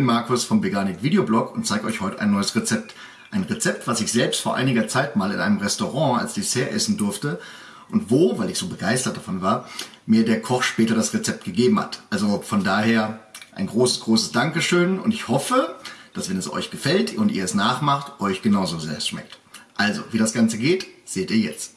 Markus vom Veganik Videoblog und zeige euch heute ein neues Rezept. Ein Rezept, was ich selbst vor einiger Zeit mal in einem Restaurant als Dessert essen durfte und wo, weil ich so begeistert davon war, mir der Koch später das Rezept gegeben hat. Also von daher ein großes, großes Dankeschön und ich hoffe, dass wenn es euch gefällt und ihr es nachmacht, euch genauso sehr schmeckt. Also, wie das Ganze geht, seht ihr jetzt.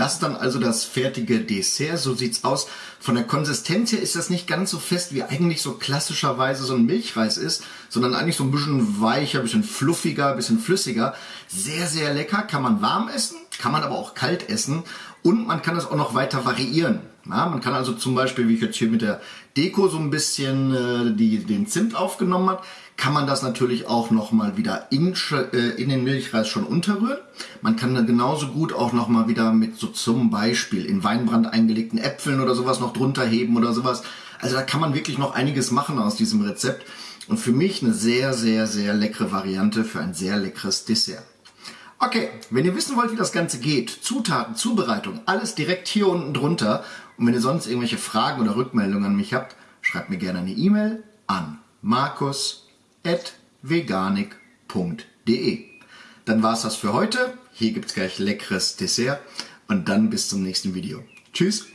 Das dann also das fertige Dessert, so sieht's aus. Von der Konsistenz her ist das nicht ganz so fest, wie eigentlich so klassischerweise so ein Milchreis ist, sondern eigentlich so ein bisschen weicher, bisschen fluffiger, bisschen flüssiger. Sehr, sehr lecker, kann man warm essen, kann man aber auch kalt essen und man kann es auch noch weiter variieren. Ja, man kann also zum Beispiel, wie ich jetzt hier mit der Deko so ein bisschen äh, die, den Zimt aufgenommen habe, kann man das natürlich auch nochmal wieder in, äh, in den Milchreis schon unterrühren. Man kann dann genauso gut auch nochmal wieder mit so zum Beispiel in Weinbrand eingelegten Äpfeln oder sowas noch drunter heben oder sowas. Also da kann man wirklich noch einiges machen aus diesem Rezept. Und für mich eine sehr, sehr, sehr leckere Variante für ein sehr leckeres Dessert. Okay, wenn ihr wissen wollt, wie das Ganze geht, Zutaten, Zubereitung, alles direkt hier unten drunter. Und wenn ihr sonst irgendwelche Fragen oder Rückmeldungen an mich habt, schreibt mir gerne eine E-Mail an markus.veganik.de. Dann war's das für heute. Hier gibt's gleich leckeres Dessert und dann bis zum nächsten Video. Tschüss!